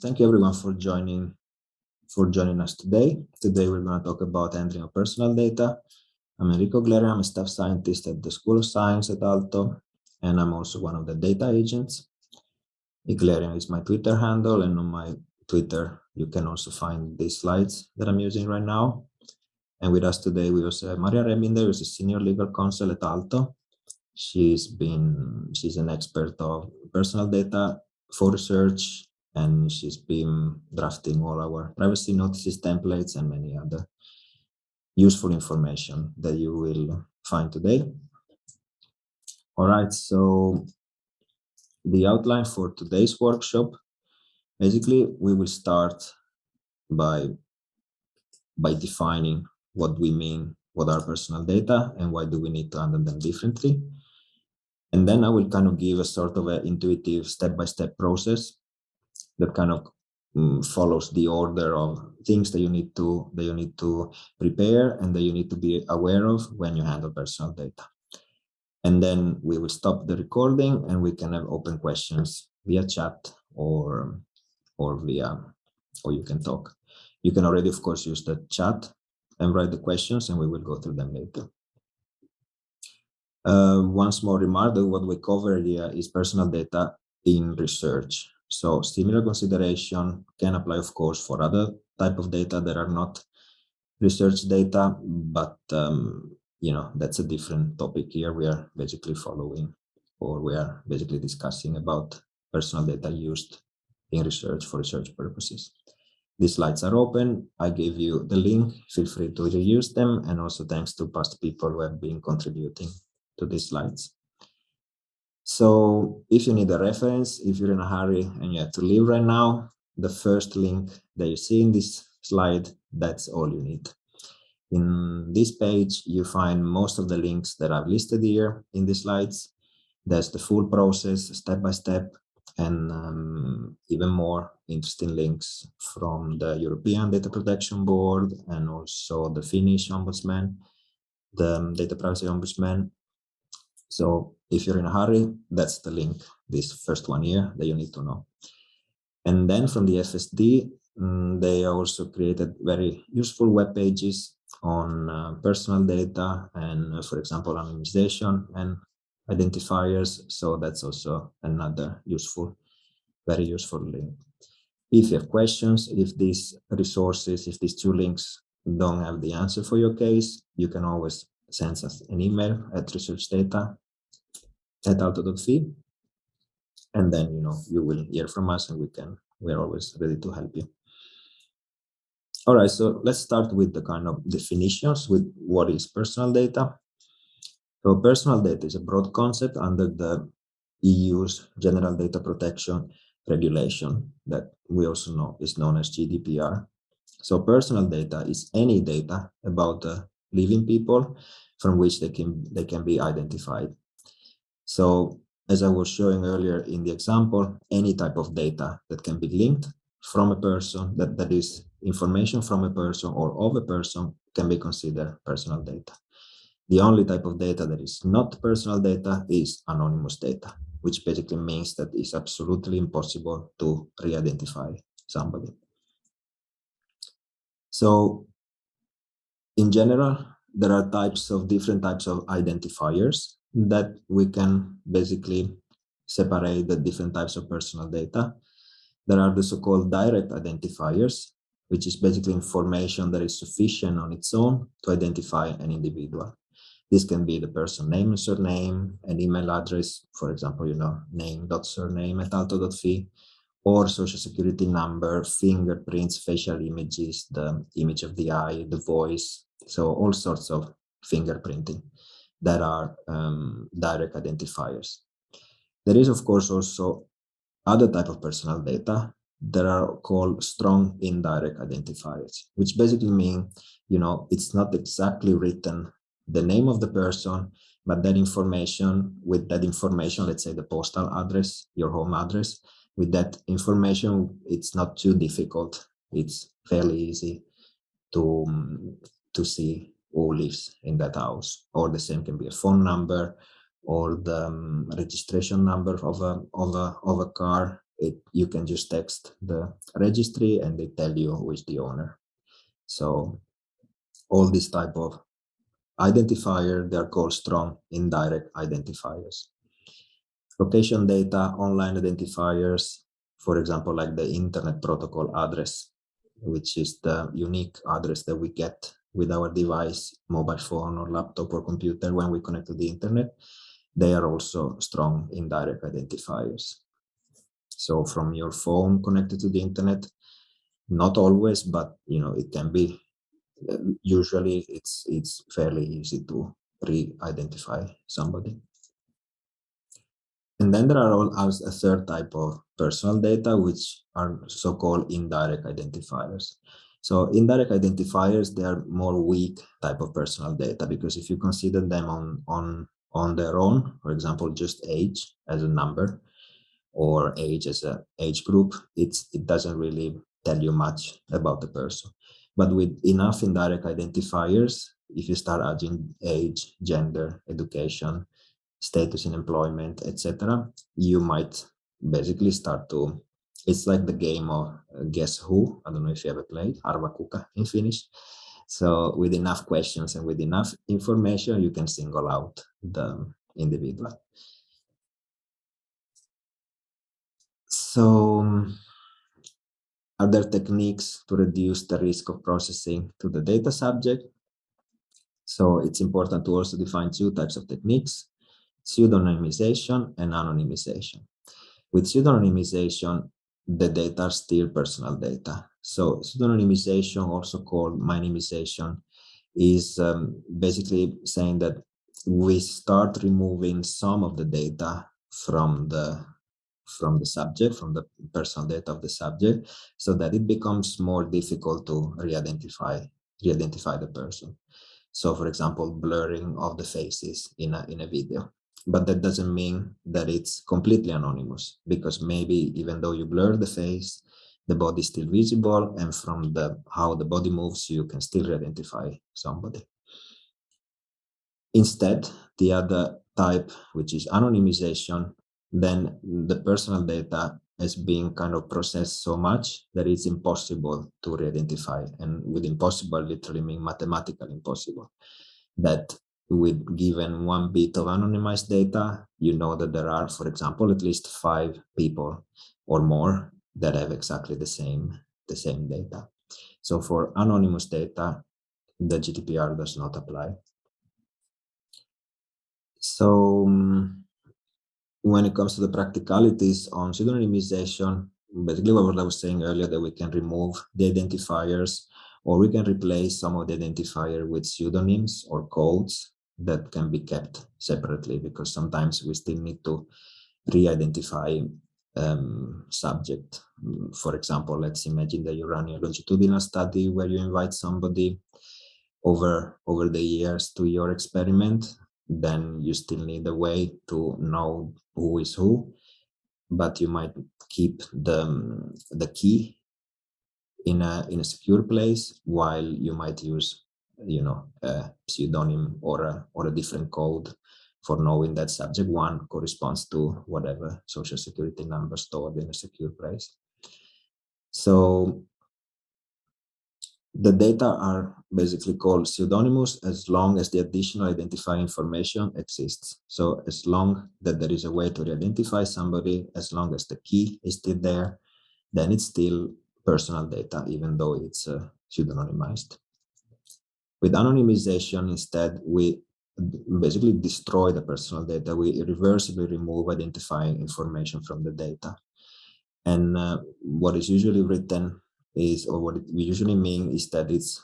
thank you everyone for joining for joining us today. Today we're going to talk about handling of personal data. I'm Enrico Glerean, I'm a staff scientist at the School of Science at Aalto, and I'm also one of the data agents. eglerean is my Twitter handle, and on my Twitter you can also find these slides that I'm using right now. And with us today we also have Maria Rebinder, who's a senior legal counsel at Aalto. She's been she's an expert of personal data for research and she's been drafting all our privacy notices templates and many other useful information that you will find today. All right, so the outline for today's workshop, basically we will start by, by defining what we mean, what are personal data and why do we need to handle them differently. And then I will kind of give a sort of an intuitive step-by-step -step process that kind of um, follows the order of things that you need to that you need to prepare and that you need to be aware of when you handle personal data. And then we will stop the recording and we can have open questions via chat or or via or you can talk. You can already, of course, use the chat and write the questions and we will go through them later. Uh, one small remark that what we cover here is personal data in research. So similar consideration can apply, of course, for other type of data that are not research data, but um, you know that's a different topic here. We are basically following, or we are basically discussing about personal data used in research for research purposes. These slides are open. I gave you the link. Feel free to reuse them, and also thanks to past people who have been contributing to these slides. So if you need a reference, if you're in a hurry and you have to leave right now, the first link that you see in this slide, that's all you need. In this page, you find most of the links that I've listed here in the slides. There's the full process, step by step, and um, even more interesting links from the European Data Protection Board and also the Finnish Ombudsman, the Data Privacy Ombudsman. So if you're in a hurry, that's the link, this first one here that you need to know. And then from the FSD, um, they also created very useful web pages on uh, personal data and, uh, for example, anonymization and identifiers. So that's also another useful, very useful link. If you have questions, if these resources, if these two links don't have the answer for your case, you can always send us an email at researchdata at aalto.fi and then you know you will hear from us and we can we're always ready to help you. All right so let's start with the kind of definitions with what is personal data. So personal data is a broad concept under the eu's general data protection regulation that we also know is known as gdpr so personal data is any data about uh, living people from which they can they can be identified so as I was showing earlier in the example, any type of data that can be linked from a person, that, that is information from a person or of a person can be considered personal data. The only type of data that is not personal data is anonymous data, which basically means that it's absolutely impossible to re-identify somebody. So in general, there are types of different types of identifiers that we can basically separate the different types of personal data. There are the so-called direct identifiers, which is basically information that is sufficient on its own to identify an individual. This can be the person name and surname, an email address, for example, you know, name.surname at aalto.fi, or social security number, fingerprints, facial images, the image of the eye, the voice, so all sorts of fingerprinting that are um, direct identifiers. There is, of course, also other type of personal data that are called strong indirect identifiers, which basically mean, you know, it's not exactly written the name of the person, but that information, with that information, let's say the postal address, your home address, with that information, it's not too difficult. It's fairly easy to, um, to see who lives in that house or the same can be a phone number or the um, registration number of a, of a of a car it you can just text the registry and they tell you who is the owner. So all this type of identifier, they're called strong indirect identifiers. Location data, online identifiers, for example, like the internet protocol address, which is the unique address that we get with our device, mobile phone or laptop or computer when we connect to the internet, they are also strong indirect identifiers. So from your phone connected to the internet, not always, but you know it can be. Uh, usually, it's it's fairly easy to re-identify somebody. And then there are all a third type of personal data, which are so-called indirect identifiers. So indirect identifiers, they are more weak type of personal data because if you consider them on, on, on their own, for example, just age as a number or age as a age group, it's, it doesn't really tell you much about the person. But with enough indirect identifiers, if you start adding age, gender, education, status in employment, etc., you might basically start to. It's like the game of uh, Guess Who. I don't know if you ever played Arvaa Kuka in Finnish. So with enough questions and with enough information, you can single out the individual. So are there techniques to reduce the risk of processing to the data subject? So it's important to also define two types of techniques pseudonymization and anonymization. With pseudonymization, the data are still personal data. So pseudonymization, also called minimization, is um, basically saying that we start removing some of the data from the from the subject, from the personal data of the subject, so that it becomes more difficult to re-identify re-identify the person. So for example, blurring of the faces in a, in a video but that doesn't mean that it's completely anonymous because maybe even though you blur the face the body is still visible and from the how the body moves you can still identify somebody. Instead the other type which is anonymization then the personal data is being kind of processed so much that it's impossible to re-identify and with impossible literally mean mathematically impossible that with given one bit of anonymized data, you know that there are, for example, at least five people or more that have exactly the same, the same data. So for anonymous data, the GDPR does not apply. So um, when it comes to the practicalities on pseudonymization, basically what I was saying earlier, that we can remove the identifiers or we can replace some of the identifier with pseudonyms or codes that can be kept separately because sometimes we still need to re-identify um, subject. For example, let's imagine that you run a longitudinal study where you invite somebody over over the years to your experiment, then you still need a way to know who is who, but you might keep the, the key in a in a secure place while you might use you know, a pseudonym or a, or a different code for knowing that subject one corresponds to whatever social security number stored in a secure place. So the data are basically called pseudonymous as long as the additional identifying information exists. So as long that there is a way to re-identify somebody, as long as the key is still there, then it's still personal data, even though it's uh, pseudonymized. With anonymization, instead, we basically destroy the personal data. We irreversibly remove identifying information from the data. And uh, what is usually written is, or what we usually mean is that it's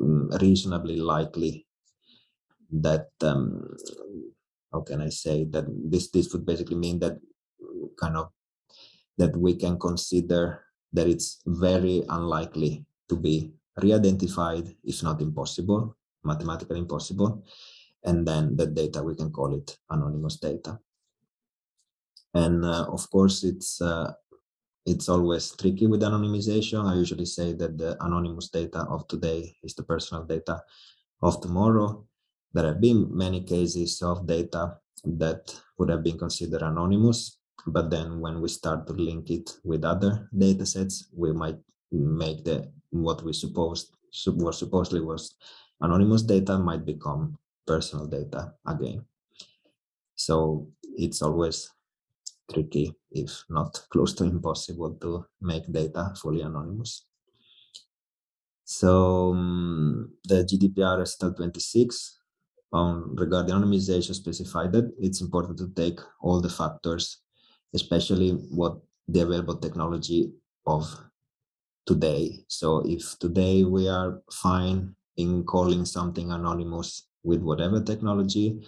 um, reasonably likely that, um, how can I say, that this, this would basically mean that kind of, that we can consider that it's very unlikely to be re-identified, if not impossible, mathematically impossible. And then the data, we can call it anonymous data. And uh, of course, it's uh, it's always tricky with anonymization. I usually say that the anonymous data of today is the personal data of tomorrow. There have been many cases of data that would have been considered anonymous but then when we start to link it with other data sets, we might make the what we supposed was supposedly was anonymous data might become personal data again. So it's always tricky, if not close to impossible, to make data fully anonymous. So um, the GDPR STL 26 um, regarding anonymization specified that it's important to take all the factors, especially what the available technology of today. So if today we are fine in calling something anonymous with whatever technology,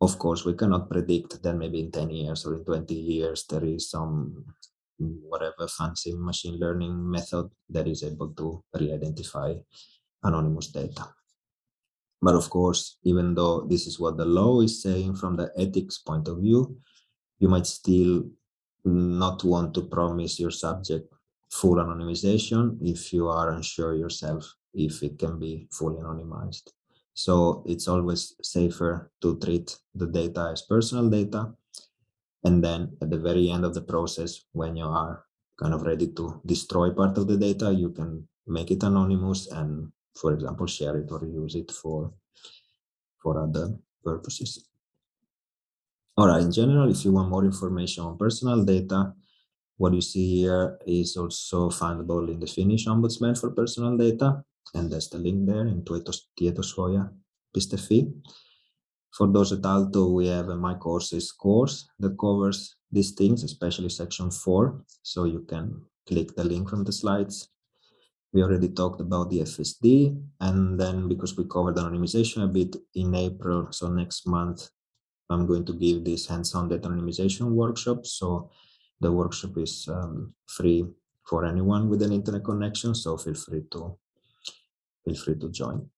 of course, we cannot predict that maybe in 10 years or in 20 years, there is some whatever fancy machine learning method that is able to re-identify anonymous data. But of course, even though this is what the law is saying from the ethics point of view, you might still not want to promise your subject full anonymization if you are unsure yourself if it can be fully anonymized. So it's always safer to treat the data as personal data. And then at the very end of the process, when you are kind of ready to destroy part of the data, you can make it anonymous and, for example, share it or use it for, for other purposes. All right, in general, if you want more information on personal data, what you see here is also findable in the Finnish Ombudsman for Personal Data, and there's the link there in tietosuoja.fi. For those at Aalto, we have a My Courses course that covers these things, especially section four. So you can click the link from the slides. We already talked about the FSD, and then because we covered anonymization a bit in April, so next month, I'm going to give this hands-on data anonymization workshop. So the workshop is um, free for anyone with an internet connection, so feel free to feel free to join.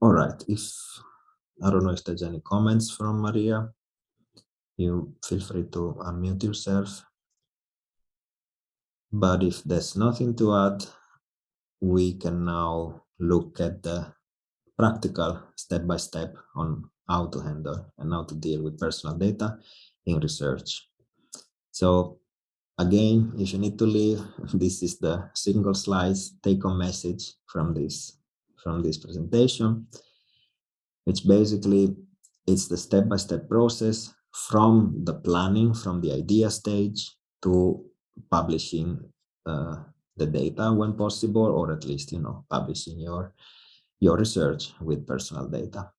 All right, if I don't know if there's any comments from Maria, you feel free to unmute yourself. But if there's nothing to add, we can now look at the practical step-by-step -step on how to handle and how to deal with personal data in research. So again, if you need to leave, this is the single slides take-home message from this from this presentation, which basically it's the step-by-step -step process from the planning, from the idea stage to publishing uh, the data when possible, or at least, you know, publishing your, your research with personal data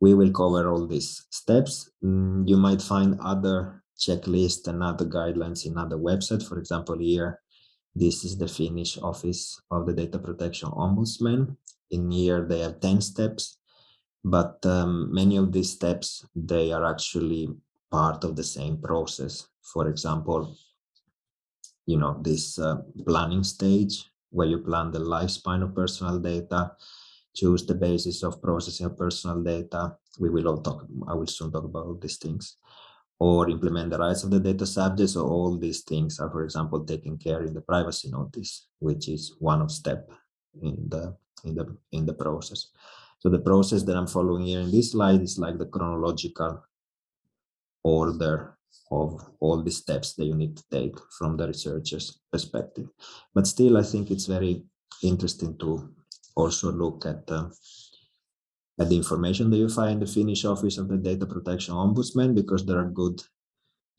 we will cover all these steps. Mm, you might find other checklists and other guidelines in other websites. For example, here, this is the Finnish Office of the Data Protection Ombudsman. In here, they have 10 steps, but um, many of these steps, they are actually part of the same process. For example, you know, this uh, planning stage where you plan the lifespan of personal data, choose the basis of processing of personal data. We will all talk, I will soon talk about these things or implement the rights of the data subjects. So all these things are, for example, taken care in the privacy notice, which is one of step in the in the in the process. So the process that I'm following here in this slide is like the chronological order of all the steps that you need to take from the researcher's perspective. But still, I think it's very interesting to also look at uh, at the information that you find in the Finnish Office of the Data Protection Ombudsman because there are good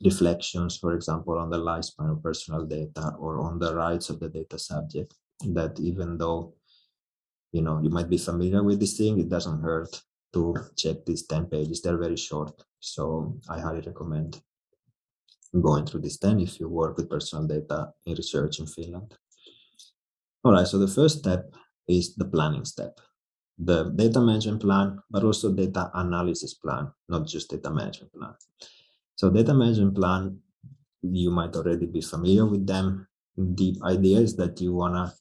reflections, for example, on the lifespan of personal data or on the rights of the data subject that even though you know you might be familiar with this thing, it doesn't hurt to check these 10 pages. They're very short. So I highly recommend going through this 10 if you work with personal data in research in Finland. All right, so the first step is the planning step. The data management plan, but also data analysis plan, not just data management plan. So data management plan, you might already be familiar with them. The idea is that you want to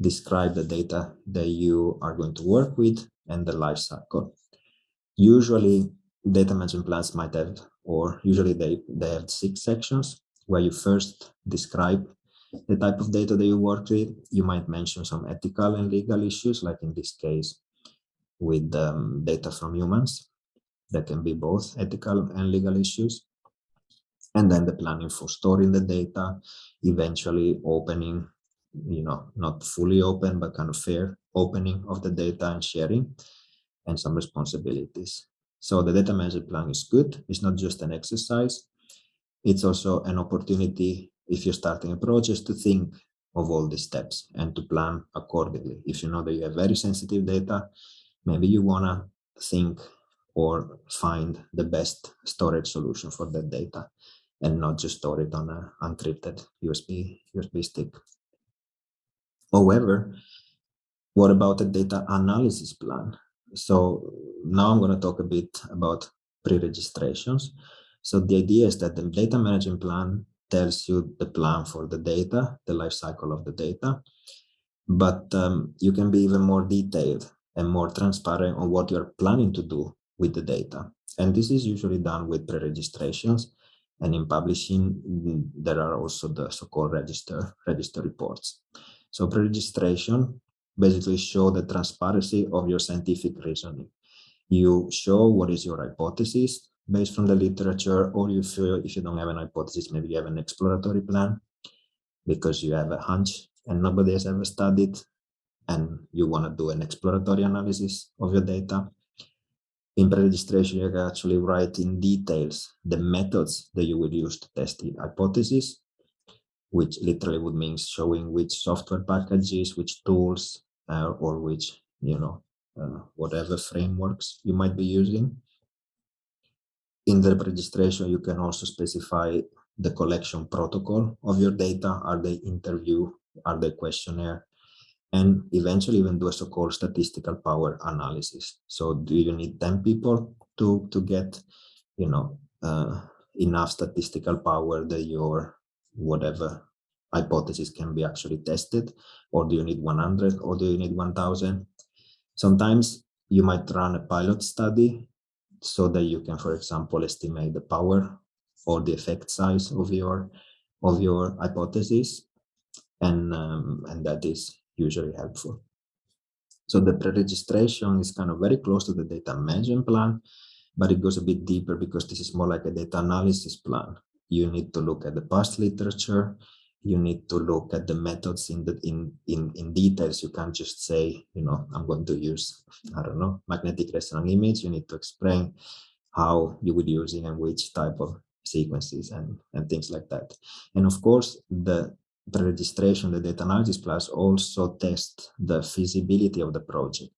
describe the data that you are going to work with and the life cycle. Usually data management plans might have, or usually they, they have six sections where you first describe the type of data that you work with. You might mention some ethical and legal issues, like in this case with um, data from humans. There can be both ethical and legal issues. And then the planning for storing the data, eventually opening, you know, not fully open, but kind of fair opening of the data and sharing, and some responsibilities. So the data management plan is good. It's not just an exercise. It's also an opportunity if you're starting a project to think of all these steps and to plan accordingly. If you know that you have very sensitive data, maybe you want to think or find the best storage solution for that data and not just store it on an encrypted USB, USB stick. However, what about the data analysis plan? So now I'm going to talk a bit about pre-registrations. So the idea is that the data management plan tells you the plan for the data, the life cycle of the data, but um, you can be even more detailed and more transparent on what you're planning to do with the data. And this is usually done with pre-registrations and in publishing, there are also the so-called register, register reports. So pre-registration basically show the transparency of your scientific reasoning. You show what is your hypothesis based from the literature, or you feel if you don't have an hypothesis, maybe you have an exploratory plan because you have a hunch and nobody has ever studied and you want to do an exploratory analysis of your data. In pre-registration, you can actually write in details the methods that you will use to test the hypothesis, which literally would mean showing which software packages, which tools, uh, or which, you know, uh, whatever frameworks you might be using. In the registration, you can also specify the collection protocol of your data. Are they interview? Are they questionnaire? And eventually even do a so-called statistical power analysis. So do you need 10 people to, to get, you know, uh, enough statistical power that your whatever hypothesis can be actually tested? Or do you need 100 or do you need 1000? Sometimes you might run a pilot study so that you can, for example, estimate the power or the effect size of your of your hypothesis, and um, and that is usually helpful. So the pre-registration is kind of very close to the data management plan, but it goes a bit deeper because this is more like a data analysis plan. You need to look at the past literature, you need to look at the methods in the in in in details. You can't just say you know i'm going to use i don't know magnetic resonance image. You need to explain how you would use it and which type of sequences and and things like that. And of course the the registration the data analysis plus also test the feasibility of the project.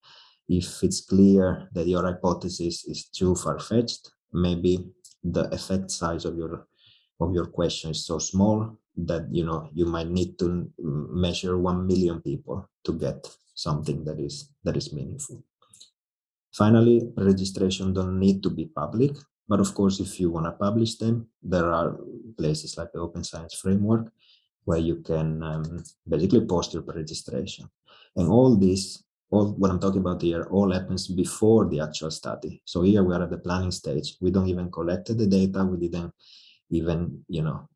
If it's clear that your hypothesis is too far-fetched maybe the effect size of your of your question is so small that you know you might need to measure 1 million people to get something that is that is meaningful. Finally registration don't need to be public but of course if you want to publish them there are places like the open science framework where you can um, basically post your registration. And all this all what i'm talking about here all happens before the actual study. So here we are at the planning stage. We don't even collected the data. We didn't even you know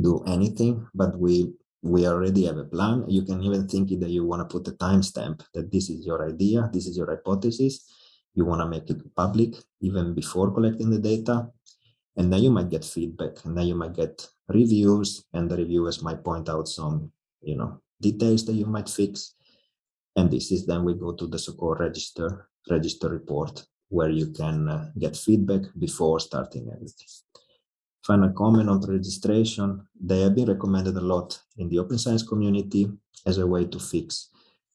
do anything, but we we already have a plan. You can even think that you want to put a timestamp that this is your idea, this is your hypothesis. You want to make it public even before collecting the data. And then you might get feedback and then you might get reviews and the reviewers might point out some, you know, details that you might fix. And this is then we go to the so-called register, register report where you can uh, get feedback before starting everything final comment on registration, they have been recommended a lot in the open science community as a way to fix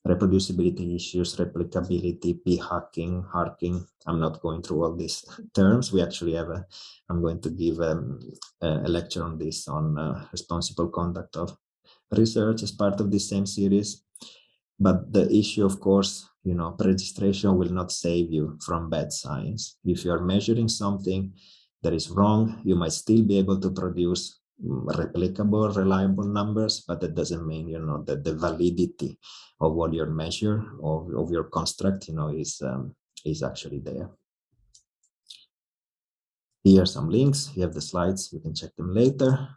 reproducibility issues, replicability, p-hacking, harking. I'm not going through all these terms. We actually have a, I'm going to give um, a lecture on this on uh, responsible conduct of research as part of this same series. But the issue, of course, you know, registration will not save you from bad science. If you are measuring something that is wrong, you might still be able to produce mm, replicable, reliable numbers, but that doesn't mean, you know, that the validity of what your measure of, of your construct, you know, is, um, is actually there. Here are some links. You have the slides. You can check them later.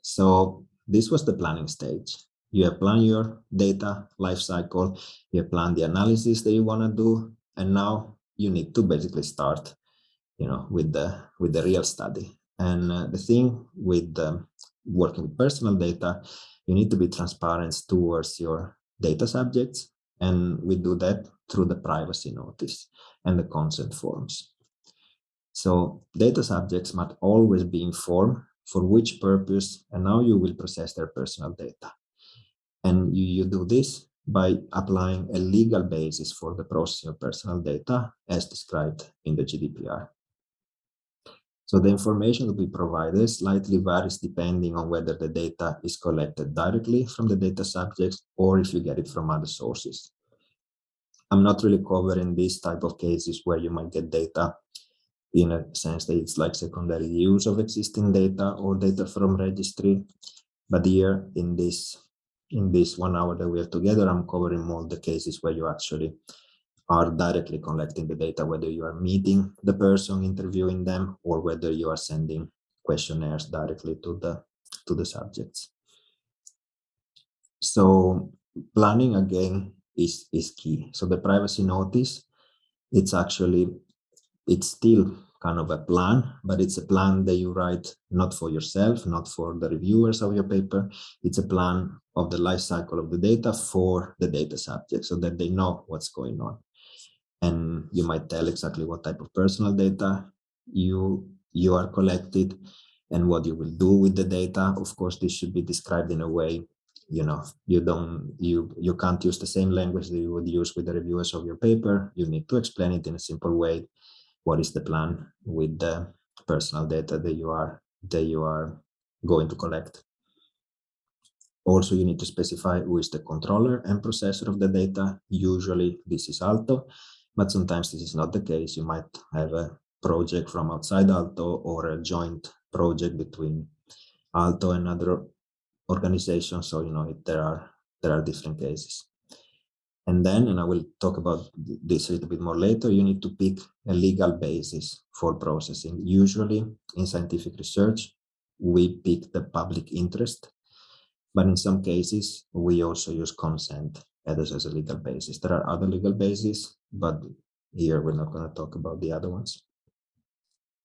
So this was the planning stage. You have planned your data lifecycle. You have planned the analysis that you want to do. And now you need to basically start you know, with the with the real study. And uh, the thing with um, working with personal data, you need to be transparent towards your data subjects. And we do that through the privacy notice and the consent forms. So data subjects must always be informed for which purpose and how you will process their personal data. And you, you do this by applying a legal basis for the processing of personal data as described in the GDPR. So the information to be provided slightly varies depending on whether the data is collected directly from the data subjects or if you get it from other sources. I'm not really covering these type of cases where you might get data in a sense that it's like secondary use of existing data or data from registry. But here in this in this one hour that we are together, I'm covering more the cases where you actually are directly collecting the data, whether you are meeting the person interviewing them or whether you are sending questionnaires directly to the to the subjects. So planning again is is key. So the privacy notice, it's actually it's still kind of a plan, but it's a plan that you write not for yourself, not for the reviewers of your paper. It's a plan of the life cycle of the data for the data subject so that they know what's going on and you might tell exactly what type of personal data you you are collected and what you will do with the data. Of course this should be described in a way you know you don't you you can't use the same language that you would use with the reviewers of your paper. You need to explain it in a simple way. What is the plan with the personal data that you are that you are going to collect? Also you need to specify who is the controller and processor of the data. Usually this is Aalto but sometimes this is not the case. You might have a project from outside Aalto or a joint project between Aalto and other organizations. So, you know, there are there are different cases. And then, and I will talk about this a little bit more later, you need to pick a legal basis for processing. Usually in scientific research, we pick the public interest, but in some cases, we also use consent as, as a legal basis. There are other legal bases, but here we're not going to talk about the other ones.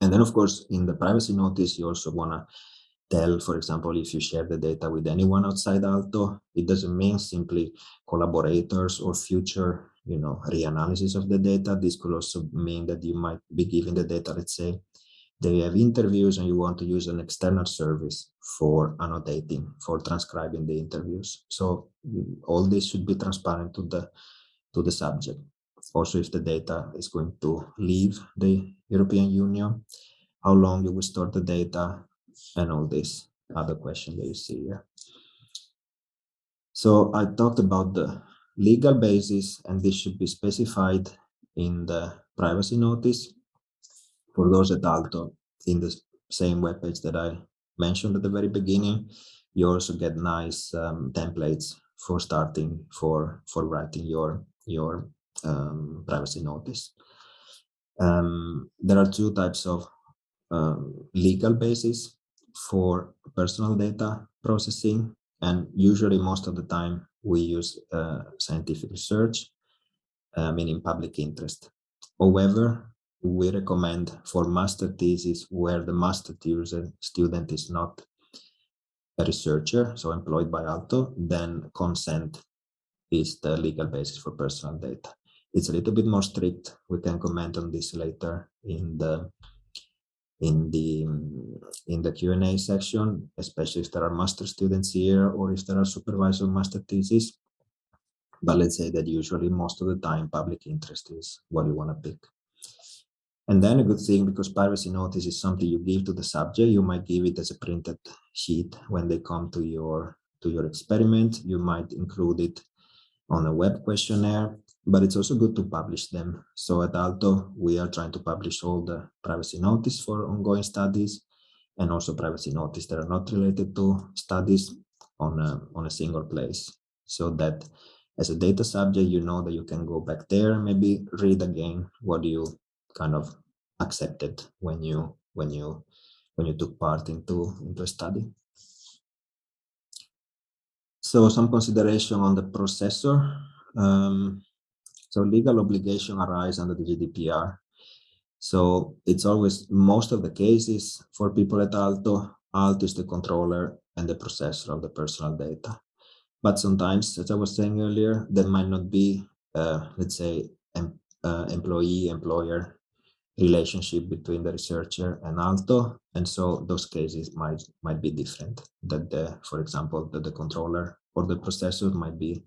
And then, of course, in the privacy notice, you also want to tell, for example, if you share the data with anyone outside Aalto, it doesn't mean simply collaborators or future, you know, reanalysis of the data. This could also mean that you might be giving the data, let's say, they have interviews and you want to use an external service for annotating, for transcribing the interviews. So mm, all this should be transparent to the to the subject. Also, if the data is going to leave the European Union, how long you will store the data, and all this other question that you see here. So I talked about the legal basis, and this should be specified in the privacy notice for those at Aalto in the same webpage that I mentioned at the very beginning, you also get nice um, templates for starting for for writing your your um, privacy notice. Um, there are two types of um, legal basis for personal data processing, and usually most of the time we use uh, scientific research, uh, meaning public interest. However, we recommend for master thesis where the master student is not a researcher, so employed by Aalto, then consent is the legal basis for personal data. It's a little bit more strict. We can comment on this later in the in the in the Q&A section, especially if there are master students here or if there are supervisor master thesis. But let's say that usually most of the time public interest is what you want to pick. And then a good thing, because privacy notice is something you give to the subject, you might give it as a printed sheet when they come to your to your experiment. You might include it on a web questionnaire, but it's also good to publish them. So at Aalto, we are trying to publish all the privacy notice for ongoing studies and also privacy notice that are not related to studies on a, on a single place. So that as a data subject, you know that you can go back there maybe read again what you kind of accepted when you when you when you took part into into a study. So some consideration on the processor. Um, so legal obligation arise under the GDPR. So it's always most of the cases for people at Aalto, Aalto is the controller and the processor of the personal data. But sometimes, as I was saying earlier, there might not be, uh, let's say, uh, employee-employer relationship between the researcher and Aalto and so those cases might might be different. That the, for example, that the controller or the processor might be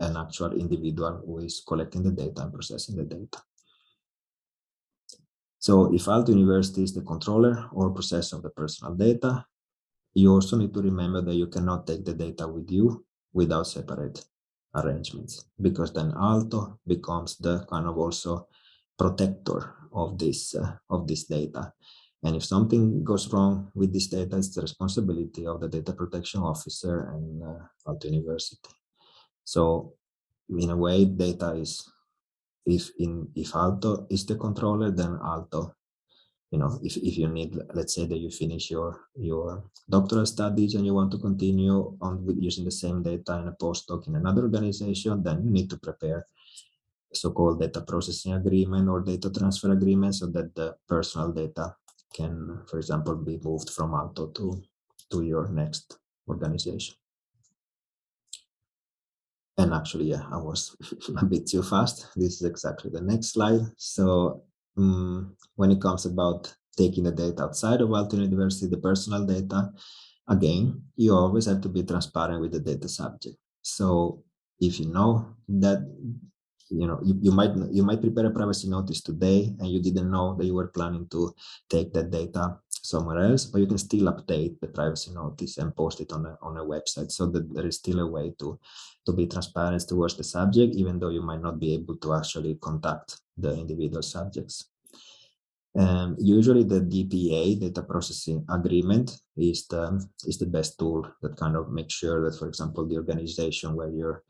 an actual individual who is collecting the data and processing the data. So if Aalto University is the controller or processor of the personal data, you also need to remember that you cannot take the data with you without separate arrangements, because then Aalto becomes the kind of also protector of this uh, of this data. And if something goes wrong with this data, it's the responsibility of the data protection officer and uh, Aalto University. So in a way, data is if in if Aalto is the controller, then Aalto. you know, if, if you need, let's say that you finish your, your doctoral studies and you want to continue on with using the same data in a postdoc in another organization, then you need to prepare so-called data processing agreement or data transfer agreement so that the personal data can, for example, be moved from Aalto to, to your next organization. And actually, yeah, I was a bit too fast. This is exactly the next slide. So um, when it comes about taking the data outside of Aalto University, the personal data, again, you always have to be transparent with the data subject. So if you know that you know you, you might you might prepare a privacy notice today and you didn't know that you were planning to take that data somewhere else but you can still update the privacy notice and post it on a on a website so that there is still a way to to be transparent towards the subject even though you might not be able to actually contact the individual subjects. Um, usually the DPA data processing agreement is the is the best tool that kind of makes sure that for example the organization where you're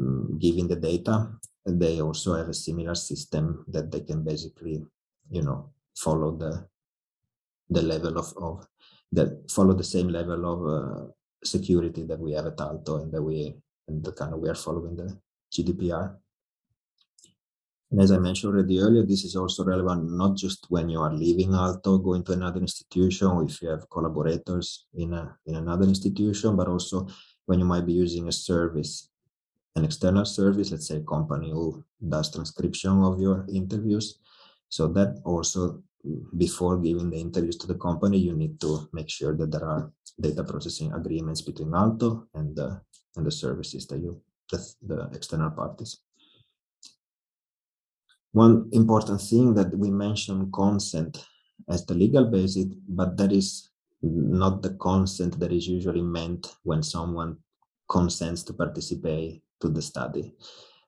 um, giving the data they also have a similar system that they can basically, you know, follow the the level of, of that follow the same level of uh, security that we have at Aalto and that we and the kind of we are following the GDPR. And as I mentioned already earlier, this is also relevant not just when you are leaving Aalto, going to another institution, if you have collaborators in a in another institution, but also when you might be using a service an external service, let's say a company who does transcription of your interviews. So that also before giving the interviews to the company, you need to make sure that there are data processing agreements between Aalto and the and the services that you the, the external parties. One important thing that we mentioned consent as the legal basis, but that is not the consent that is usually meant when someone consents to participate to the study.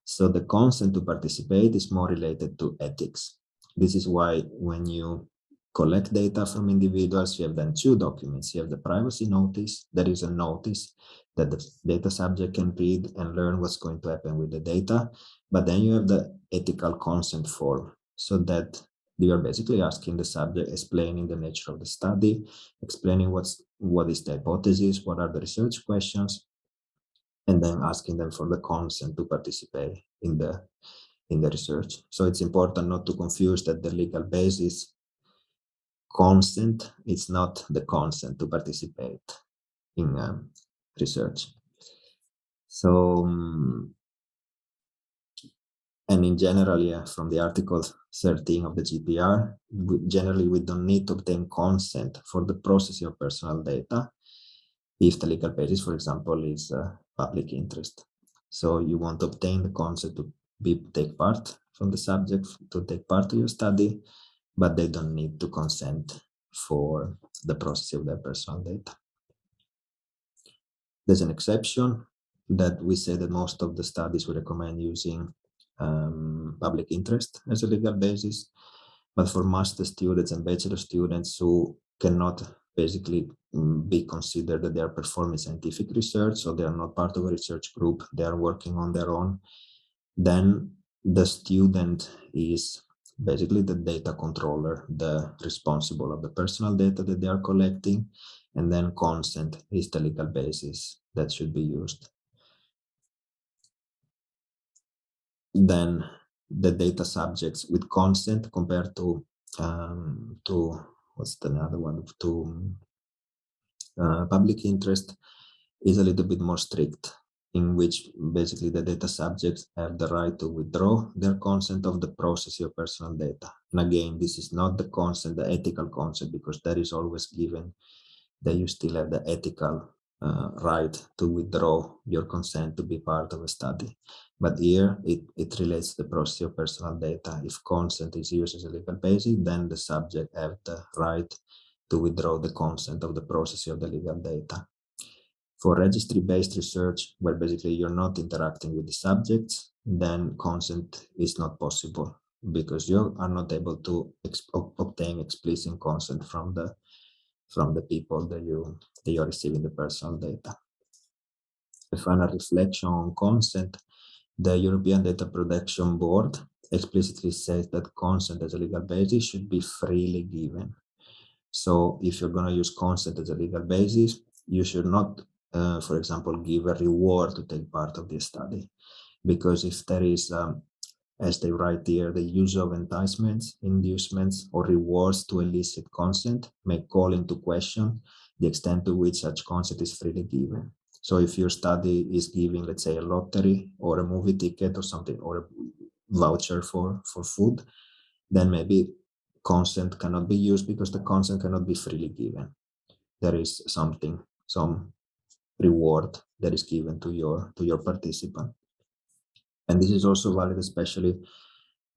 So the consent to participate is more related to ethics. This is why when you collect data from individuals, you have then two documents. You have the privacy notice, that is a notice that the data subject can read and learn what's going to happen with the data. But then you have the ethical consent form, so that you are basically asking the subject, explaining the nature of the study, explaining what's what is the hypothesis, what are the research questions, and then asking them for the consent to participate in the in the research. So it's important not to confuse that the legal basis consent is not the consent to participate in um, research. So, um, and in general, yeah, from the article 13 of the GDPR, generally we don't need to obtain consent for the processing of personal data if the legal basis, for example, is uh, public interest. So you want to obtain the consent to be take part from the subject to take part to your study, but they don't need to consent for the processing of their personal data. There's an exception that we say that most of the studies we recommend using um, public interest as a legal basis, but for master students and bachelor students who cannot basically mm, be considered that they are performing scientific research, so they are not part of a research group, they are working on their own, then the student is basically the data controller, the responsible of the personal data that they are collecting, and then consent is the legal basis that should be used. Then the data subjects with consent compared to um, to what's the other one to uh, public interest is a little bit more strict in which basically the data subjects have the right to withdraw their consent of the process of personal data. And again, this is not the consent, the ethical consent, because that is always given that you still have the ethical uh, right to withdraw your consent to be part of a study. But here it, it relates to the process of personal data. If consent is used as a legal basis, then the subject have the right to withdraw the consent of the process of the legal data. For registry-based research, where basically you're not interacting with the subjects, then consent is not possible because you are not able to obtain explicit consent from the from the people that you that you're receiving the personal data. A final reflection on consent, the European Data Protection Board explicitly says that consent as a legal basis should be freely given. So if you're going to use consent as a legal basis, you should not, uh, for example, give a reward to take part of the study. Because if there is, um, as they write here, the use of enticements, inducements, or rewards to elicit consent may call into question the extent to which such consent is freely given. So if your study is giving, let's say, a lottery or a movie ticket or something, or a voucher for, for food, then maybe consent cannot be used because the consent cannot be freely given. There is something, some reward that is given to your to your participant. And this is also valid, especially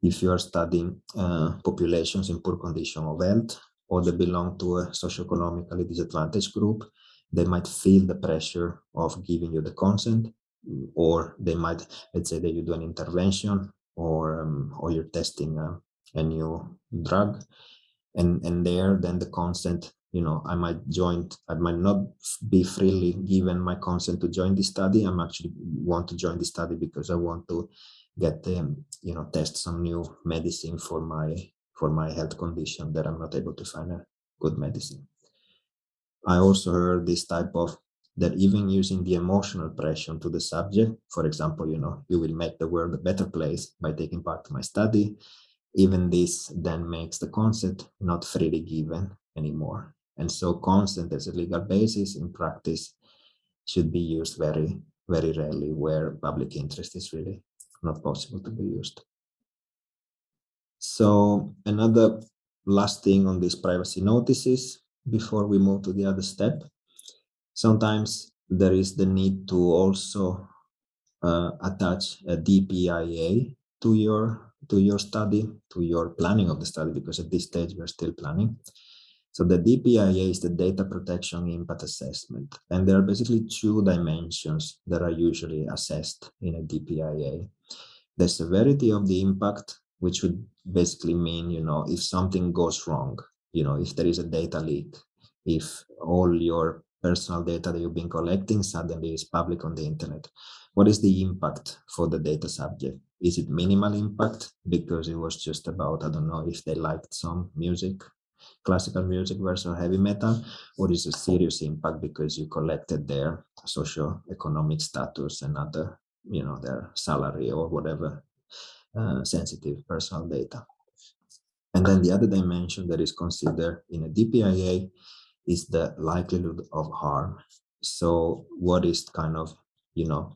if you are studying uh, populations in poor condition of health or they belong to a socioeconomically disadvantaged group, they might feel the pressure of giving you the consent, or they might, let's say that you do an intervention or um, or you're testing a, a new drug, and and there then the consent you know i might join i might not be freely given my consent to join the study. I'm actually want to join the study because i want to get um, you know test some new medicine for my for my health condition that i'm not able to find a good medicine i also heard this type of that even using the emotional pressure to the subject for example you know you will make the world a better place by taking part in my study even this then makes the consent not freely given anymore and so consent as a legal basis in practice should be used very, very rarely where public interest is really not possible to be used. So another last thing on these privacy notices before we move to the other step. Sometimes there is the need to also uh, attach a DPIA to your to your study, to your planning of the study, because at this stage we're still planning. So the DPIA is the data protection impact assessment. And there are basically two dimensions that are usually assessed in a DPIA. The severity of the impact, which would basically mean, you know, if something goes wrong, you know, if there is a data leak, if all your personal data that you've been collecting suddenly is public on the internet, what is the impact for the data subject? Is it minimal impact because it was just about, I don't know, if they liked some music classical music versus heavy metal, or is a serious impact because you collected their socio-economic status and other, you know, their salary or whatever uh, sensitive personal data. And then the other dimension that is considered in a DPIA is the likelihood of harm. So what is kind of, you know,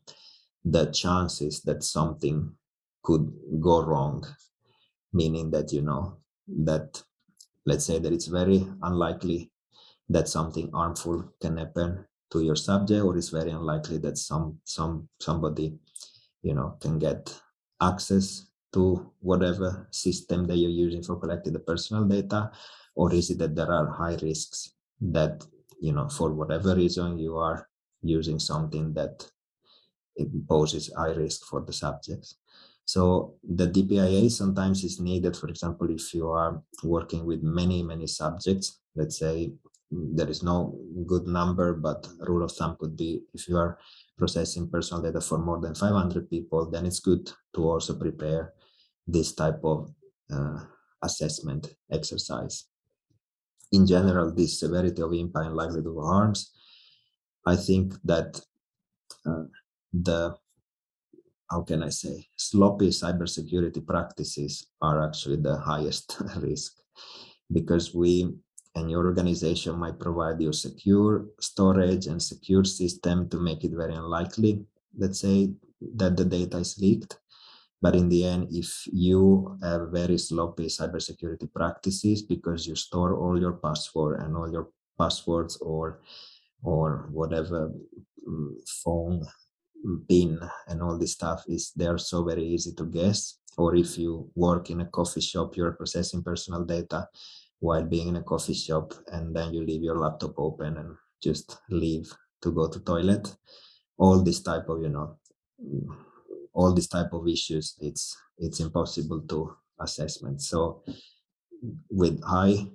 the chances that something could go wrong, meaning that, you know, that let's say that it's very unlikely that something harmful can happen to your subject or it's very unlikely that some some somebody you know can get access to whatever system that you're using for collecting the personal data or is it that there are high risks that you know for whatever reason you are using something that poses high risk for the subjects? So the DPIA sometimes is needed, for example, if you are working with many, many subjects, let's say there is no good number, but rule of thumb could be if you are processing personal data for more than 500 people, then it's good to also prepare this type of uh, assessment exercise. In general, this severity of impact and likelihood of harms, I think that uh, the how can I say, sloppy cybersecurity practices are actually the highest risk. because we and your organization might provide you secure storage and secure system to make it very unlikely, let's say, that the data is leaked. But in the end, if you have very sloppy cybersecurity practices because you store all your password and all your passwords or or whatever mm, phone pin and all this stuff is they're so very easy to guess. Or if you work in a coffee shop you're processing personal data while being in a coffee shop and then you leave your laptop open and just leave to go to toilet. All this type of you know all these type of issues it's it's impossible to assessment so with high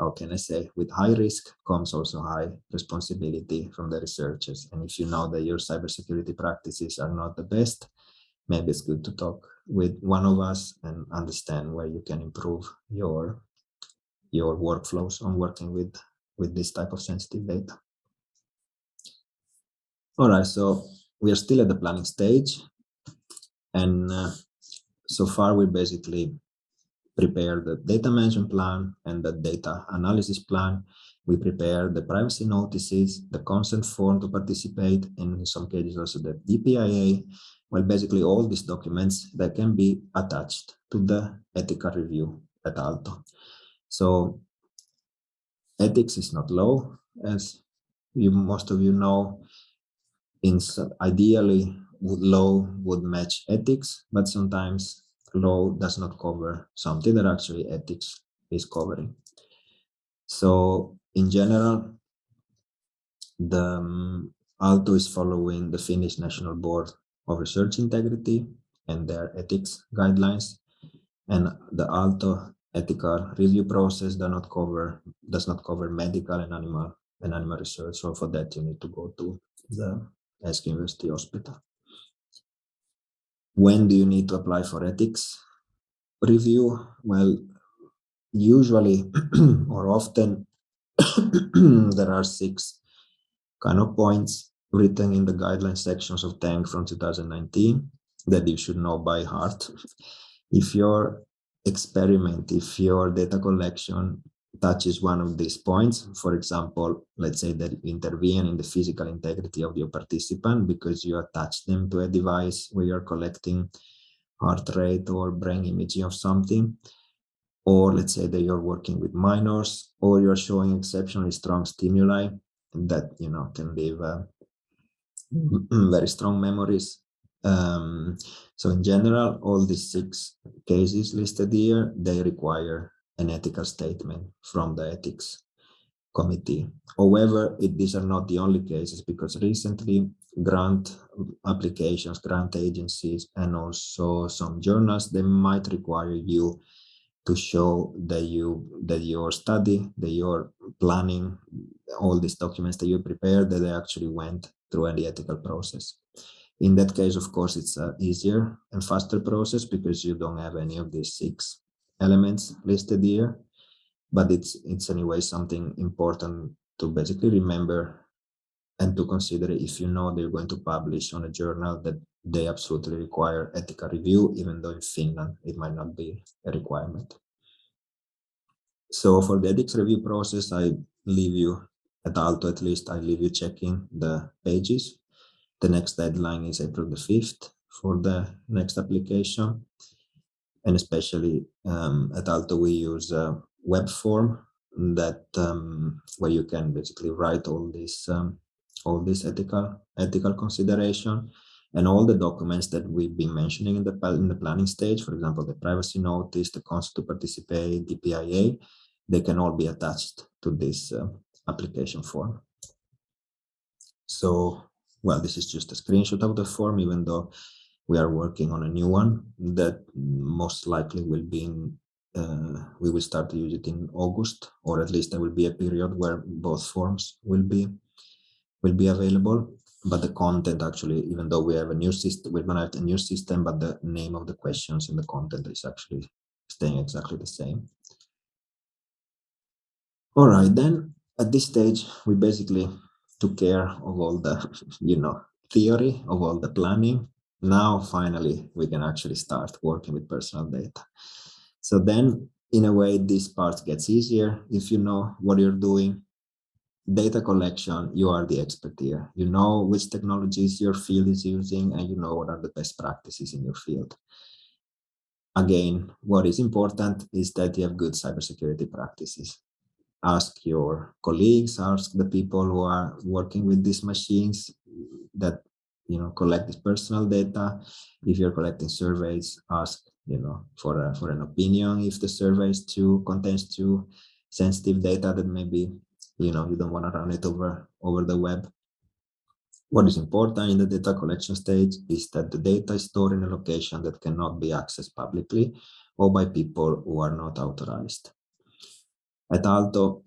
how can I say, with high risk comes also high responsibility from the researchers. And if you know that your cybersecurity practices are not the best, maybe it's good to talk with one of us and understand where you can improve your your workflows on working with with this type of sensitive data. All right, so we are still at the planning stage, and uh, so far we basically prepare the data management plan and the data analysis plan. We prepare the privacy notices, the consent form to participate, and in some cases also the DPIA. Well, basically all these documents that can be attached to the ethical review at Aalto. So ethics is not low, as you most of you know. In ideally, law would match ethics, but sometimes law does not cover something that actually ethics is covering. So in general, the um, Aalto is following the Finnish National Board of Research Integrity and their ethics guidelines. And the Aalto ethical review process does not cover does not cover medical and animal and animal research. So for that you need to go to the Esk University Hospital. When do you need to apply for ethics review? Well, usually or often there are six kind of points written in the guideline sections of TENK from 2019 that you should know by heart. If your experiment, if your data collection touches one of these points, for example, let's say that intervene in the physical integrity of your participant because you attach them to a device where you're collecting heart rate or brain imaging of something, or let's say that you're working with minors, or you're showing exceptionally strong stimuli that you know can leave uh, very strong memories. Um, so in general, all these six cases listed here, they require an ethical statement from the ethics committee. However, it, these are not the only cases because recently grant applications, grant agencies, and also some journals, they might require you to show that you that your study, that your planning, all these documents that you prepared, that they actually went through any ethical process. In that case, of course, it's an easier and faster process because you don't have any of these six elements listed here, but it's it's anyway something important to basically remember and to consider if you know they're going to publish on a journal that they absolutely require ethical review, even though in Finland it might not be a requirement. So for the ethics review process, I leave you at Aalto at least, I leave you checking the pages. The next deadline is April the 5th for the next application and especially um, at Aalto we use a web form that um, where you can basically write all this um, all this ethical ethical consideration and all the documents that we've been mentioning in the in the planning stage, for example, the privacy notice, the consent to participate, the PIA, they can all be attached to this uh, application form. So, well, this is just a screenshot of the form, even though we are working on a new one that most likely will be in uh, we will start to use it in August, or at least there will be a period where both forms will be will be available. But the content actually, even though we have a new system, we're gonna have a new system, but the name of the questions and the content is actually staying exactly the same. All right, then at this stage, we basically took care of all the, you know, theory of all the planning now finally we can actually start working with personal data. So then in a way, this part gets easier if you know what you're doing. Data collection, you are the expert here. You know which technologies your field is using and you know what are the best practices in your field. Again, what is important is that you have good cybersecurity practices. Ask your colleagues, ask the people who are working with these machines that you know collect this personal data. If you're collecting surveys, ask you know, for a, for an opinion if the survey is too contains too sensitive data that maybe you know you don't want to run it over over the web. What is important in the data collection stage is that the data is stored in a location that cannot be accessed publicly or by people who are not authorized. At Aalto,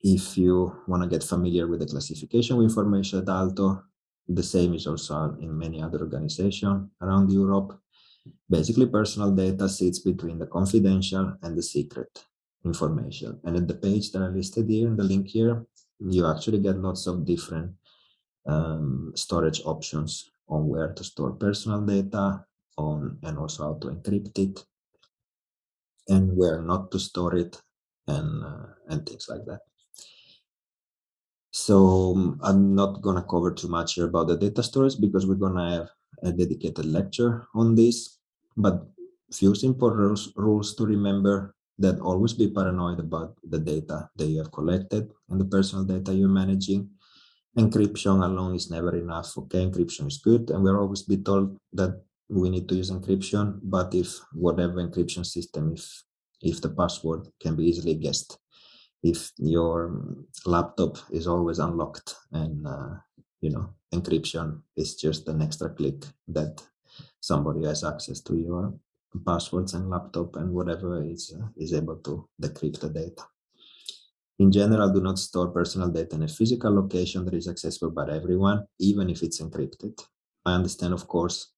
if you want to get familiar with the classification information at Aalto, the same is also in many other organizations around Europe. Basically, personal data sits between the confidential and the secret information. And at the page that I listed here in the link here, you actually get lots of different um, storage options on where to store personal data on and also how to encrypt it and where not to store it and uh, and things like that. So um, I'm not going to cover too much here about the data storage because we're going to have a dedicated lecture on this. But few simple rules, rules to remember that always be paranoid about the data that you have collected and the personal data you're managing. Encryption alone is never enough. Okay, encryption is good, and we're always be told that we need to use encryption. But if whatever encryption system, if if the password can be easily guessed, if your laptop is always unlocked and uh, you know encryption is just an extra click that somebody has access to your passwords and laptop and whatever is, uh, is able to decrypt the data. In general, do not store personal data in a physical location that is accessible by everyone, even if it's encrypted. I understand, of course,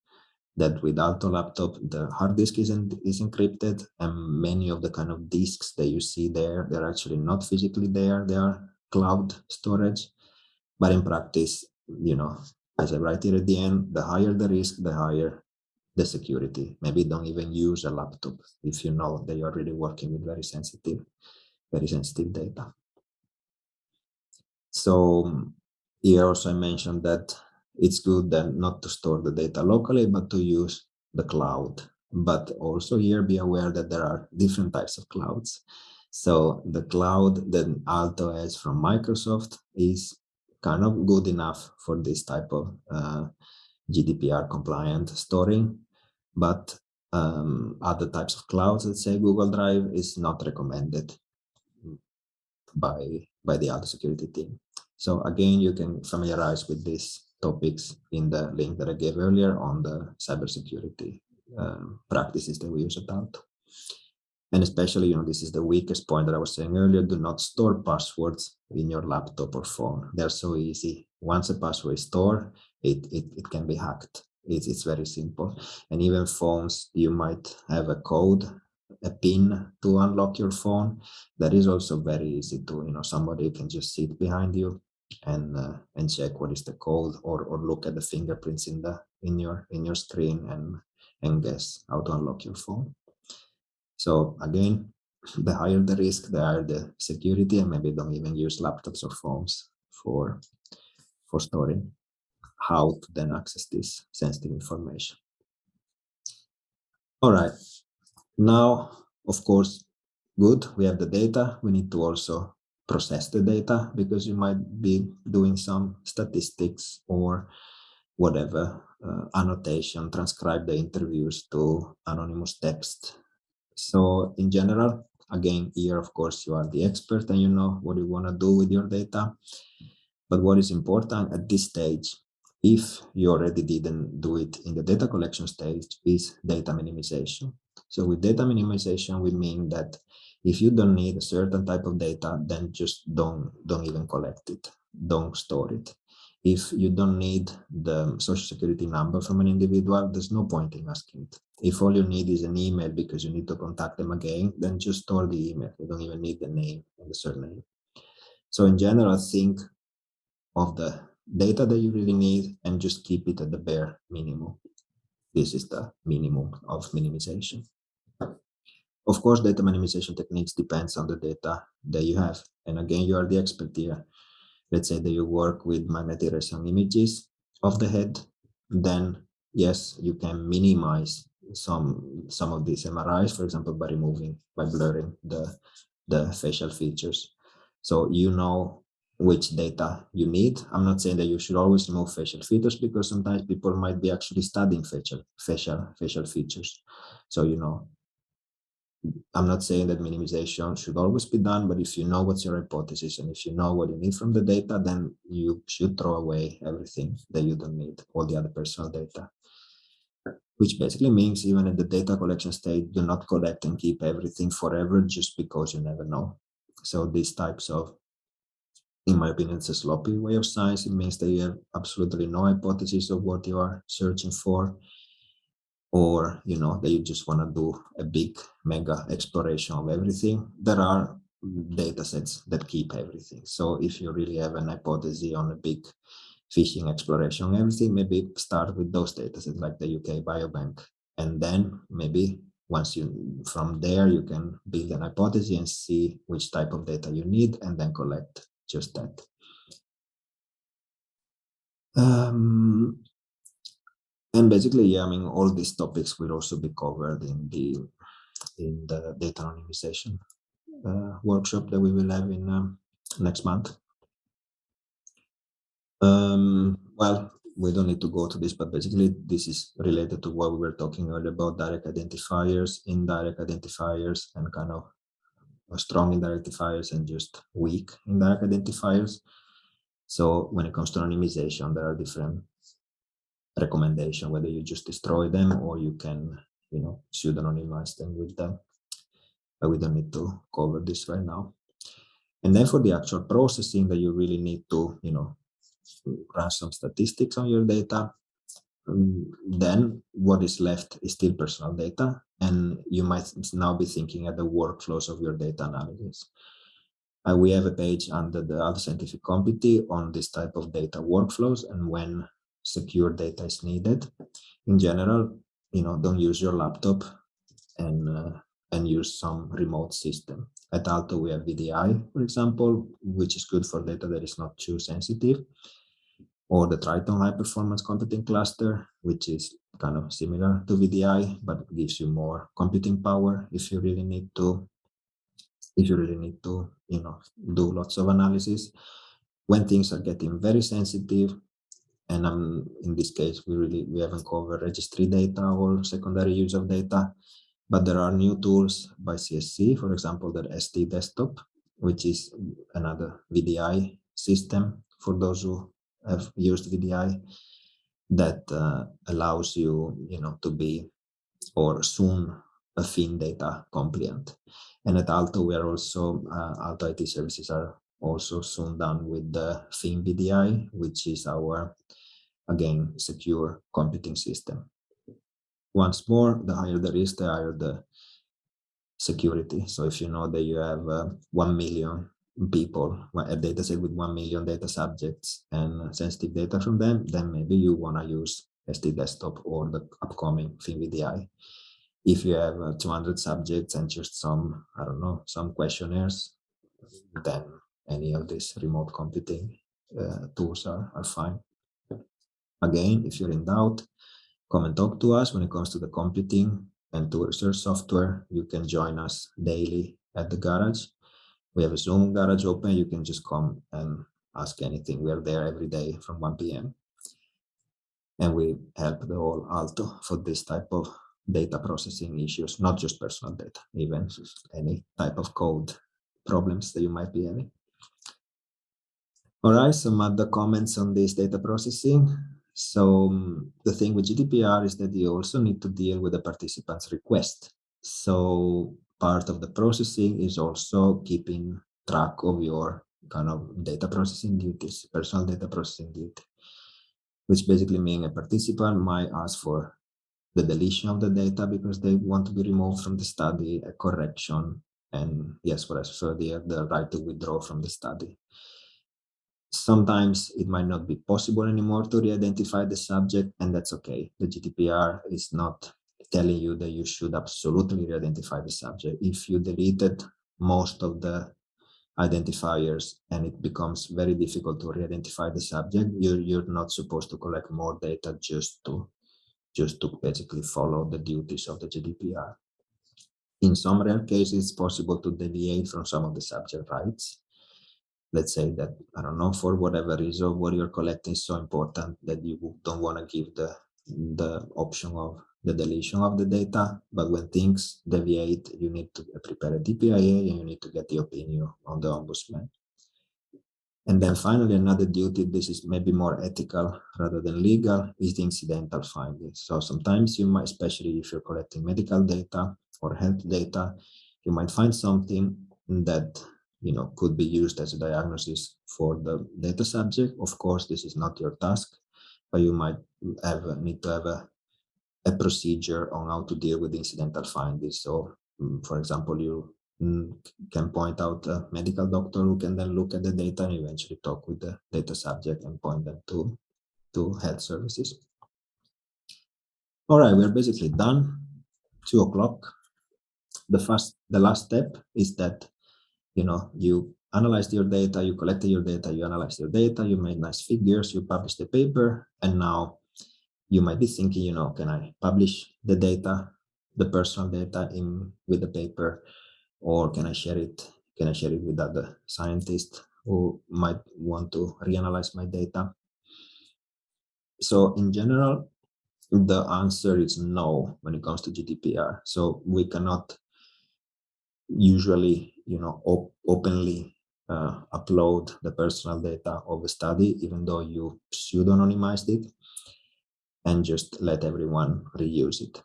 that without a laptop, the hard disk is, in, is encrypted and many of the kind of disks that you see there, they're actually not physically there, they are cloud storage. But in practice, you know, as I write here at the end, the higher the risk, the higher the security. Maybe don't even use a laptop if you know that you're really working with very sensitive, very sensitive data. So here also I mentioned that it's good then not to store the data locally, but to use the cloud. But also here be aware that there are different types of clouds. So the cloud that Aalto has from Microsoft is kind of good enough for this type of uh, GDPR compliant storing but um, other types of clouds, let's say Google Drive, is not recommended by, by the Aalto security team. So again, you can familiarize with these topics in the link that I gave earlier on the cybersecurity um, practices that we use at Aalto. And especially, you know, this is the weakest point that I was saying earlier, do not store passwords in your laptop or phone. They're so easy. Once a password is stored, it, it, it can be hacked. It's, it's very simple. And even phones, you might have a code, a pin to unlock your phone. That is also very easy to, you know, somebody can just sit behind you and uh, and check what is the code or or look at the fingerprints in the in your in your screen and and guess how to unlock your phone. So again, the higher the risk, the higher the security, and maybe don't even use laptops or phones for for storing how to then access this sensitive information. All right, now, of course, good, we have the data. We need to also process the data because you might be doing some statistics or whatever, uh, annotation, transcribe the interviews to anonymous text. So in general, again, here, of course, you are the expert and you know what you want to do with your data. But what is important at this stage if you already didn't do it in the data collection stage is data minimization. So with data minimization, we mean that if you don't need a certain type of data, then just don't, don't even collect it, don't store it. If you don't need the social security number from an individual, there's no point in asking it. If all you need is an email because you need to contact them again, then just store the email. You don't even need the name and the surname. So in general, think of the data that you really need and just keep it at the bare minimum. This is the minimum of minimization. Of course, data minimization techniques depends on the data that you have. And again, you are the expert here. Let's say that you work with magnetic resonance images of the head, then yes, you can minimize some some of these MRIs, for example, by removing, by blurring the, the facial features. So you know which data you need. I'm not saying that you should always remove facial features because sometimes people might be actually studying facial facial facial features. So you know, I'm not saying that minimization should always be done, but if you know what's your hypothesis and if you know what you need from the data, then you should throw away everything that you don't need, all the other personal data. Which basically means even at the data collection stage, do not collect and keep everything forever just because you never know. So these types of, in my opinion, it's a sloppy way of science. It means that you have absolutely no hypothesis of what you are searching for or you know that you just want to do a big mega exploration of everything there are data sets that keep everything. So if you really have an hypothesis on a big fishing exploration everything maybe start with those data sets like the uk biobank and then maybe once you from there you can build an hypothesis and see which type of data you need and then collect just that. Um, and basically, yeah, I mean, all these topics will also be covered in the in the data anonymization uh, workshop that we will have in um, next month. Um, well, we don't need to go to this, but basically this is related to what we were talking earlier about direct identifiers, indirect identifiers, and kind of strong indirect identifiers and just weak indirect identifiers. So when it comes to anonymization, there are different recommendation, whether you just destroy them or you can, you know, pseudonymize them with them. But we don't need to cover this right now. And then for the actual processing that you really need to, you know, run some statistics on your data, um, then what is left is still personal data. And you might now be thinking at the workflows of your data analysis. Uh, we have a page under the other scientific committee on this type of data workflows and when secure data is needed. In general, you know, don't use your laptop and uh, and use some remote system. At Aalto, we have VDI, for example, which is good for data that is not too sensitive, or the Triton High Performance Computing Cluster, which is kind of similar to VDI, but gives you more computing power if you really need to, if you really need to, you know, do lots of analysis. When things are getting very sensitive, and um, in this case, we really we haven't covered registry data or secondary use of data, but there are new tools by CSC, for example, the SD desktop, which is another VDI system for those who have used VDI that uh, allows you, you know, to be or soon a Findata compliant. And at Aalto we are also, uh, Aalto IT services are also soon done with the FinVDI, which is our again, secure computing system. Once more, the higher the risk, the higher the security. So if you know that you have uh, 1 million people, a data set with 1 million data subjects and sensitive data from them, then maybe you want to use SD Desktop or the upcoming FinVDI. If you have uh, 200 subjects and just some, I don't know, some questionnaires, then any of these remote computing uh, tools are, are fine. Again, if you're in doubt, come and talk to us when it comes to the computing and to research software. You can join us daily at the garage. We have a Zoom garage open. You can just come and ask anything. We are there every day from 1 p.m. And we help the whole Aalto for this type of data processing issues, not just personal data, even any type of code problems that you might be having. All right, some other comments on this data processing. So um, the thing with GDPR is that you also need to deal with the participant's request. So part of the processing is also keeping track of your kind of data processing duties, personal data processing duty, which basically means a participant might ask for the deletion of the data because they want to be removed from the study, a correction, and yes, for us, so they have the right to withdraw from the study. Sometimes it might not be possible anymore to re-identify the subject, and that's okay. The GDPR is not telling you that you should absolutely re-identify the subject. If you deleted most of the identifiers and it becomes very difficult to re-identify the subject, you're, you're not supposed to collect more data just to just to basically follow the duties of the GDPR. In some rare cases, it's possible to deviate from some of the subject rights. Let's say that, I don't know, for whatever reason, what you're collecting is so important that you don't want to give the, the option of the deletion of the data. But when things deviate, you need to prepare a DPIA and you need to get the opinion on the ombudsman. And then finally, another duty, this is maybe more ethical rather than legal, is the incidental findings. So sometimes you might, especially if you're collecting medical data or health data, you might find something that you know could be used as a diagnosis for the data subject. Of course, this is not your task, but you might have need to have a, a procedure on how to deal with incidental findings. So, mm, for example, you Mm, can point out a medical doctor who can then look at the data and eventually talk with the data subject and point them to, to health services. All right, we're basically done. Two o'clock. The first, the last step is that, you know, you analyzed your data, you collected your data, you analyzed your data, you made nice figures, you published the paper, and now you might be thinking, you know, can I publish the data, the personal data in with the paper? or can I share it? Can I share it with other scientists who might want to reanalyze my data? So in general, the answer is no when it comes to GDPR. So we cannot usually, you know, op openly uh, upload the personal data of a study, even though you pseudonymized it, and just let everyone reuse it.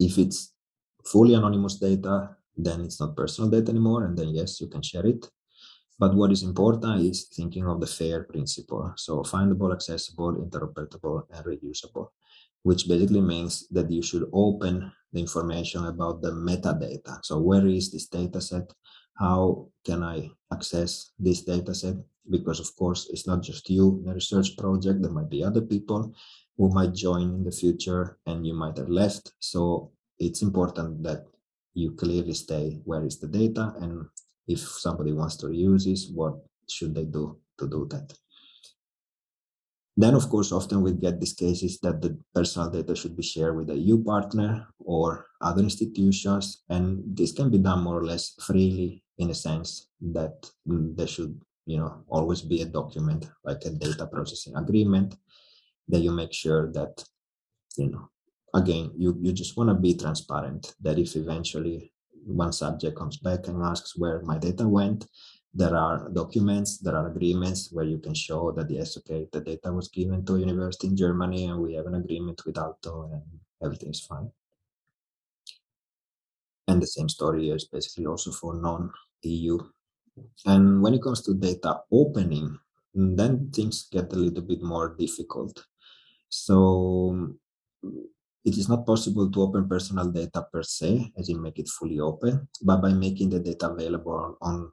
If it's fully anonymous data, then it's not personal data anymore. And then yes, you can share it. But what is important is thinking of the FAIR principle. So findable, accessible, interoperable, and reusable, which basically means that you should open the information about the metadata. So where is this data set? How can I access this data set? Because of course, it's not just you in a research project, there might be other people who might join in the future and you might have left. So it's important that you clearly stay where is the data and if somebody wants to reuse this, what should they do to do that? Then, of course, often we get these cases that the personal data should be shared with a EU partner or other institutions, and this can be done more or less freely in a sense that mm, there should, you know, always be a document like a data processing agreement that you make sure that, you know, again, you, you just want to be transparent that if eventually one subject comes back and asks where my data went, there are documents, there are agreements where you can show that yes, okay, the data was given to a university in Germany and we have an agreement with Aalto and everything is fine. And the same story is basically also for non-EU. And when it comes to data opening, then things get a little bit more difficult. So it is not possible to open personal data per se, as in make it fully open, but by making the data available on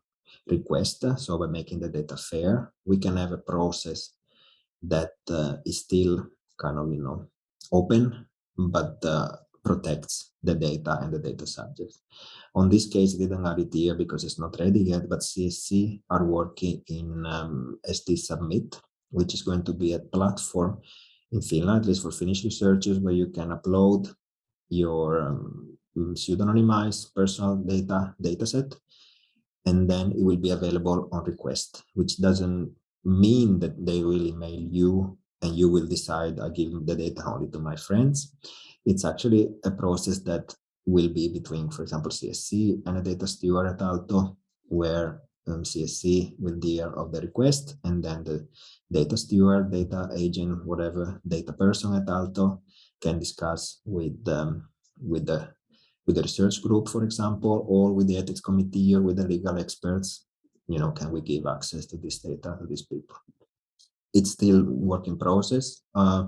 request, so by making the data fair, we can have a process that uh, is still kind of, you know, open, but uh, protects the data and the data subjects. On this case, I didn't have it here because it's not ready yet, but CSC are working in um, SD Submit, which is going to be a platform in Finland, at least for Finnish researchers, where you can upload your um, pseudonymized personal data dataset, and then it will be available on request, which doesn't mean that they will email you and you will decide I give the data only to my friends. It's actually a process that will be between, for example, CSC and a data steward at Aalto, where um, CSC will deal of the request and then the data steward, data agent, whatever data person at Aalto can discuss with um, with the with the research group, for example, or with the ethics committee or with the legal experts. You know, can we give access to this data to these people? It's still work in process. Uh,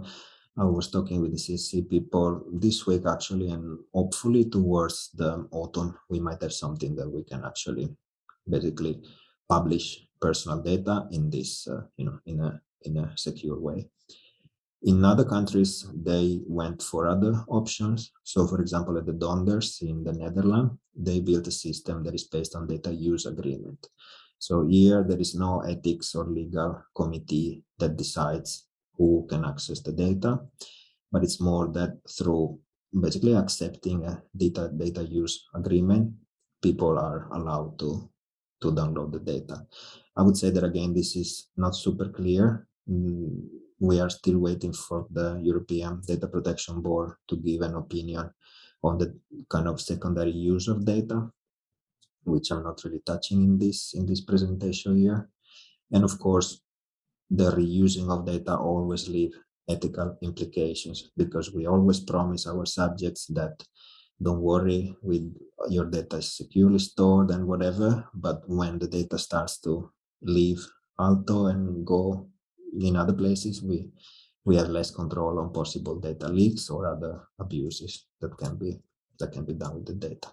I was talking with the CSC people this week actually, and hopefully towards the autumn we might have something that we can actually basically publish personal data in this, uh, you know, in a in a secure way. In other countries, they went for other options. So for example, at the Donders in the Netherlands, they built a system that is based on data use agreement. So here there is no ethics or legal committee that decides who can access the data, but it's more that through basically accepting a data data use agreement, people are allowed to to download the data. I would say that again, this is not super clear. Mm, we are still waiting for the European Data Protection Board to give an opinion on the kind of secondary use of data, which I'm not really touching in this in this presentation here. And of course, the reusing of data always leave ethical implications because we always promise our subjects that don't worry with your data is securely stored and whatever but when the data starts to leave Aalto and go in other places we we have less control on possible data leaks or other abuses that can be that can be done with the data.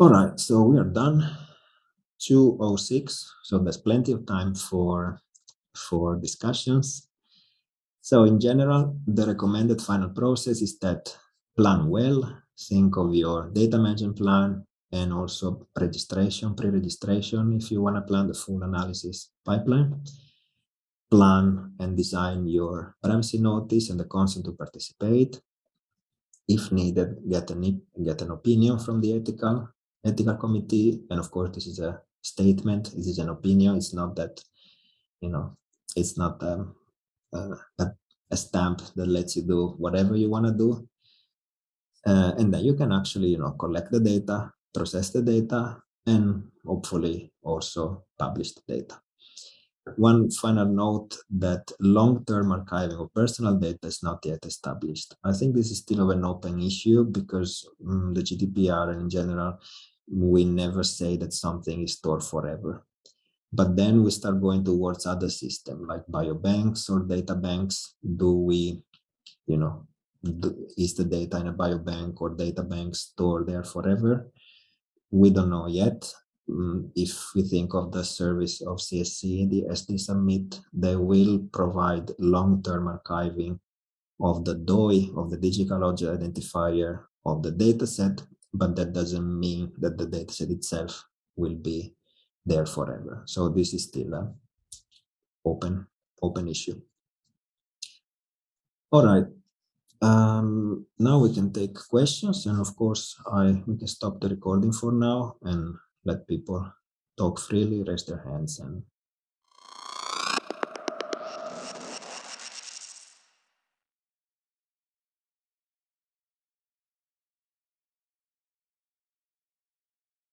All right so we are done. 206 so there's plenty of time for for discussions. So in general, the recommended final process is that plan well, think of your data management plan and also registration, pre-registration if you want to plan the full analysis pipeline. Plan and design your privacy notice and the consent to participate. If needed, get an, get an opinion from the ethical ethical committee. And of course, this is a statement. This is an opinion. It's not that, you know, it's not um, uh, a, a, stamp that lets you do whatever you want to do. Uh, and then you can actually, you know, collect the data, process the data, and hopefully also publish the data. One final note that long-term archiving of personal data is not yet established. I think this is still of an open issue because um, the GDPR and in general, we never say that something is stored forever. But then we start going towards other systems like biobanks or data banks. Do we, you know, do, is the data in a biobank or data bank stored there forever? We don't know yet. Um, if we think of the service of CSC, the SD Submit, they will provide long-term archiving of the DOI, of the digital object identifier of the dataset, but that doesn't mean that the dataset itself will be there forever. So this is still a open, open issue. All right. Um, now we can take questions, and of course, I we can stop the recording for now and let people talk freely, raise their hands, and